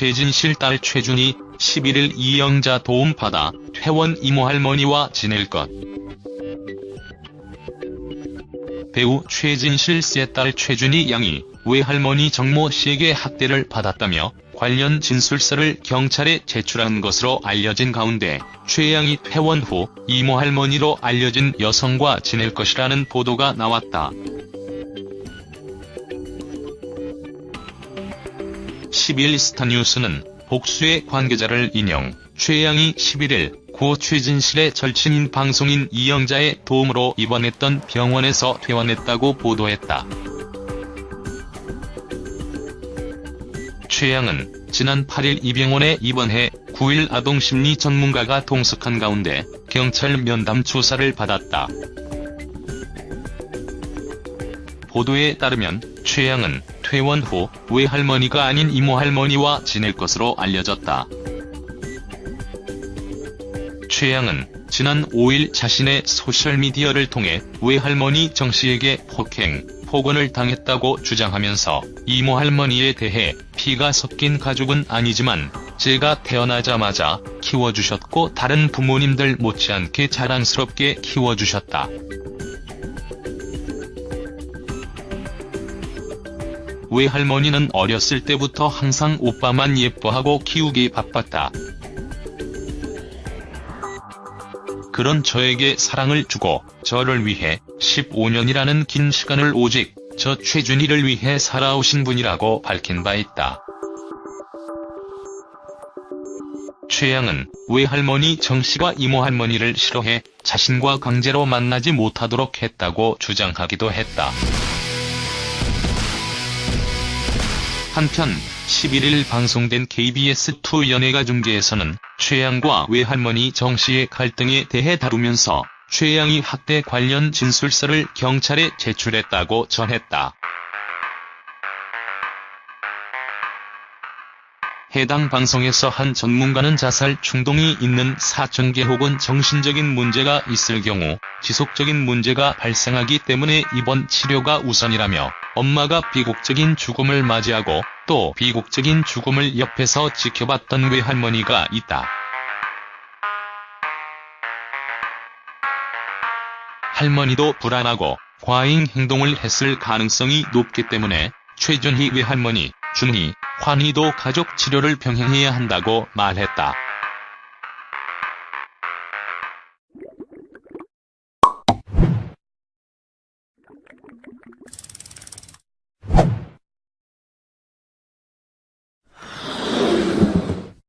최진실 딸 최준이 11일 이영자 도움받아 퇴원 이모 할머니와 지낼 것. 배우 최진실 씨의 딸 최준희 양이 외할머니 정모 씨에게 학대를 받았다며 관련 진술서를 경찰에 제출한 것으로 알려진 가운데 최 양이 퇴원 후 이모 할머니로 알려진 여성과 지낼 것이라는 보도가 나왔다. 11일 스타뉴스는 복수의 관계자를 인용, 최 양이 11일 고 최진실의 절친인 방송인 이영자의 도움으로 입원했던 병원에서 퇴원했다고 보도했다. 최 양은 지난 8일 이 병원에 입원해 9일 아동심리 전문가가 동석한 가운데 경찰 면담 조사를 받았다. 보도에 따르면 최 양은 퇴원 후 외할머니가 아닌 이모할머니와 지낼 것으로 알려졌다. 최 양은 지난 5일 자신의 소셜미디어를 통해 외할머니 정씨에게 폭행, 폭언을 당했다고 주장하면서 이모할머니에 대해 피가 섞인 가족은 아니지만 제가 태어나자마자 키워주셨고 다른 부모님들 못지않게 자랑스럽게 키워주셨다. 외할머니는 어렸을 때부터 항상 오빠만 예뻐하고 키우기 바빴다. 그런 저에게 사랑을 주고 저를 위해 15년이라는 긴 시간을 오직 저 최준희를 위해 살아오신 분이라고 밝힌 바 있다. 최양은 외할머니 정씨가 이모할머니를 싫어해 자신과 강제로 만나지 못하도록 했다고 주장하기도 했다. 한편 11일 방송된 KBS2 연예가 중계에서는 최양과 외할머니 정씨의 갈등에 대해 다루면서 최양이 학대 관련 진술서를 경찰에 제출했다고 전했다. 해당 방송에서 한 전문가는 자살 충동이 있는 사천계 혹은 정신적인 문제가 있을 경우 지속적인 문제가 발생하기 때문에 입원 치료가 우선이라며 엄마가 비극적인 죽음을 맞이하고 또 비극적인 죽음을 옆에서 지켜봤던 외할머니가 있다. 할머니도 불안하고 과잉 행동을 했을 가능성이 높기 때문에 최준희 외할머니, 준희, 환희도 가족 치료를 병행해야 한다고 말했다.